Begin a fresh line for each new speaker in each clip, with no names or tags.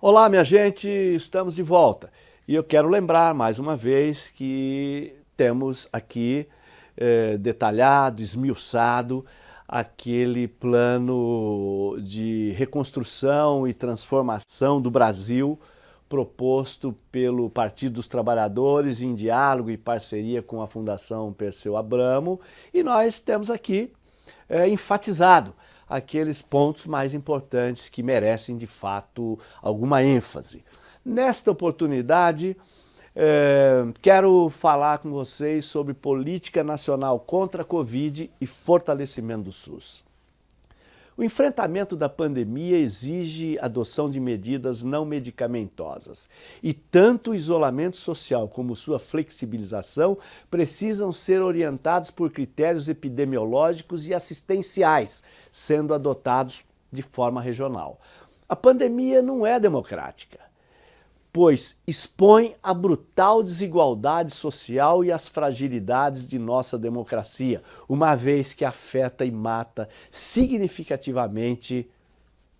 Olá, minha gente, estamos de volta. E eu quero lembrar mais uma vez que temos aqui eh, detalhado, esmiuçado, aquele plano de reconstrução e transformação do Brasil proposto pelo Partido dos Trabalhadores em diálogo e parceria com a Fundação Perseu Abramo e nós temos aqui é, enfatizado aqueles pontos mais importantes que merecem de fato alguma ênfase. Nesta oportunidade, é, quero falar com vocês sobre política nacional contra a Covid e fortalecimento do SUS. O enfrentamento da pandemia exige adoção de medidas não medicamentosas e tanto o isolamento social como sua flexibilização precisam ser orientados por critérios epidemiológicos e assistenciais, sendo adotados de forma regional. A pandemia não é democrática pois expõe a brutal desigualdade social e as fragilidades de nossa democracia, uma vez que afeta e mata significativamente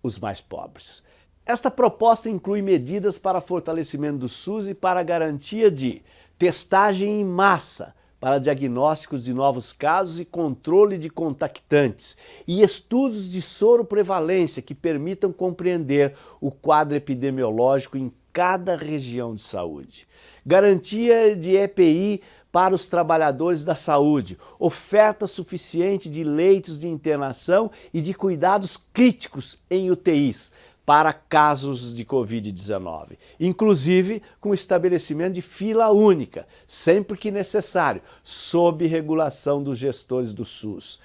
os mais pobres. Esta proposta inclui medidas para fortalecimento do SUS e para garantia de testagem em massa, para diagnósticos de novos casos e controle de contactantes, e estudos de soro prevalência que permitam compreender o quadro epidemiológico em cada região de saúde. Garantia de EPI para os trabalhadores da saúde, oferta suficiente de leitos de internação e de cuidados críticos em UTIs para casos de Covid-19, inclusive com estabelecimento de fila única, sempre que necessário, sob regulação dos gestores do SUS.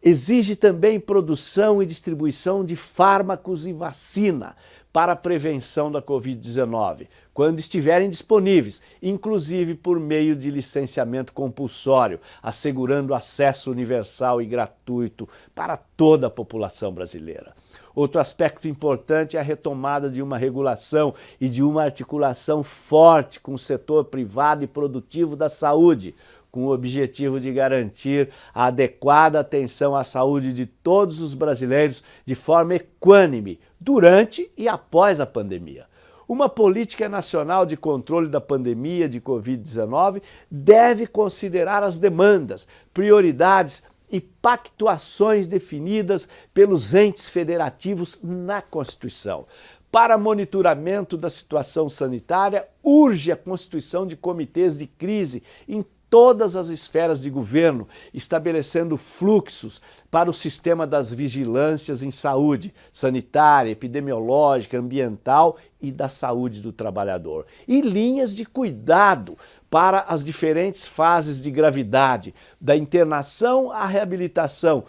Exige também produção e distribuição de fármacos e vacina, para a prevenção da Covid-19, quando estiverem disponíveis, inclusive por meio de licenciamento compulsório, assegurando acesso universal e gratuito para toda a população brasileira. Outro aspecto importante é a retomada de uma regulação e de uma articulação forte com o setor privado e produtivo da saúde, com o objetivo de garantir a adequada atenção à saúde de todos os brasileiros de forma equânime, durante e após a pandemia. Uma política nacional de controle da pandemia de Covid-19 deve considerar as demandas, prioridades e pactuações definidas pelos entes federativos na Constituição. Para monitoramento da situação sanitária, urge a constituição de comitês de crise em todas as esferas de governo, estabelecendo fluxos para o sistema das vigilâncias em saúde sanitária, epidemiológica, ambiental e da saúde do trabalhador. E linhas de cuidado para as diferentes fases de gravidade, da internação à reabilitação,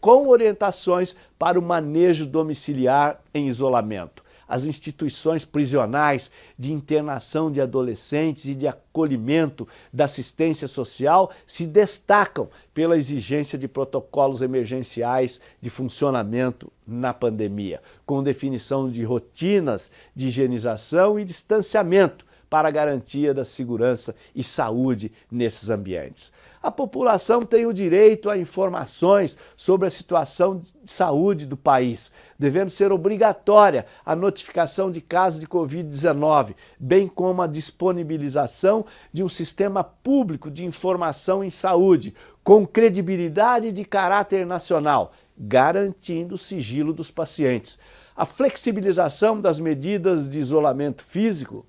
com orientações para o manejo domiciliar em isolamento as instituições prisionais de internação de adolescentes e de acolhimento da assistência social se destacam pela exigência de protocolos emergenciais de funcionamento na pandemia, com definição de rotinas de higienização e distanciamento para garantia da segurança e saúde nesses ambientes. A população tem o direito a informações sobre a situação de saúde do país, devendo ser obrigatória a notificação de casos de Covid-19, bem como a disponibilização de um sistema público de informação em saúde, com credibilidade de caráter nacional, garantindo o sigilo dos pacientes. A flexibilização das medidas de isolamento físico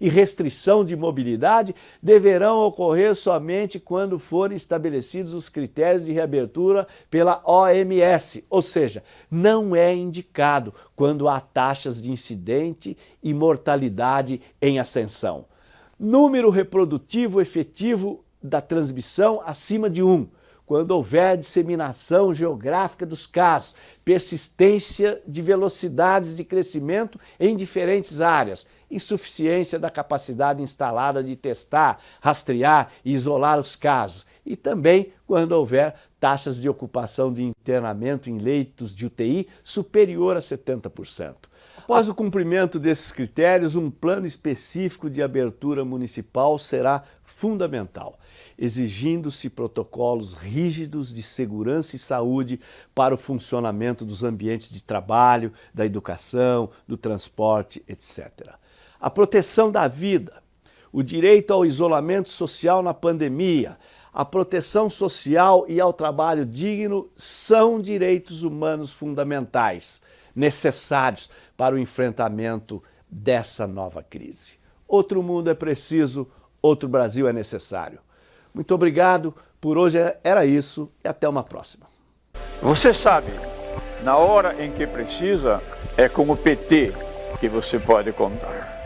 e restrição de mobilidade deverão ocorrer somente quando forem estabelecidos os critérios de reabertura pela OMS, ou seja, não é indicado quando há taxas de incidente e mortalidade em ascensão. Número reprodutivo efetivo da transmissão acima de 1, quando houver disseminação geográfica dos casos, persistência de velocidades de crescimento em diferentes áreas, insuficiência da capacidade instalada de testar, rastrear e isolar os casos, e também quando houver taxas de ocupação de internamento em leitos de UTI superior a 70%. Após o cumprimento desses critérios, um plano específico de abertura municipal será fundamental, exigindo-se protocolos rígidos de segurança e saúde para o funcionamento dos ambientes de trabalho, da educação, do transporte, etc. A proteção da vida, o direito ao isolamento social na pandemia, a proteção social e ao trabalho digno são direitos humanos fundamentais, necessários para o enfrentamento dessa nova crise. Outro mundo é preciso, outro Brasil é necessário. Muito obrigado, por hoje era isso e até uma próxima.
Você sabe, na hora em que precisa, é com o PT que você pode contar.